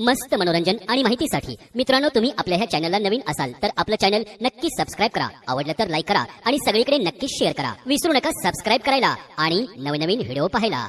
मस्त मनोरंजन आणि माहितीसाठी मित्रांनो तुम्ही आपल्या ह्या चॅनलला नवीन असाल तर आपलं चॅनल नक्की सबस्क्राईब करा. आवडलं तर लाईक करा आणि सगळीकडे नक्की शेअर करा. विसरू नका सबस्क्राईब करायला आणि नवनवीन व्हिडिओ पाहायला.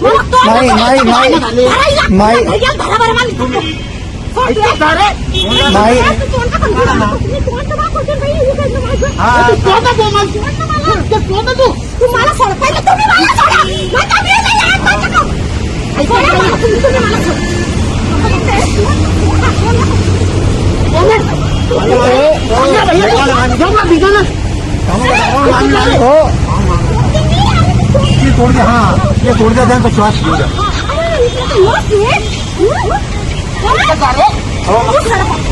नाही नाही नाही नाही नाही तुम्हाला मला सोडा. हो ये तोड़ दे हाँ तोड़ तो श्वास. हं?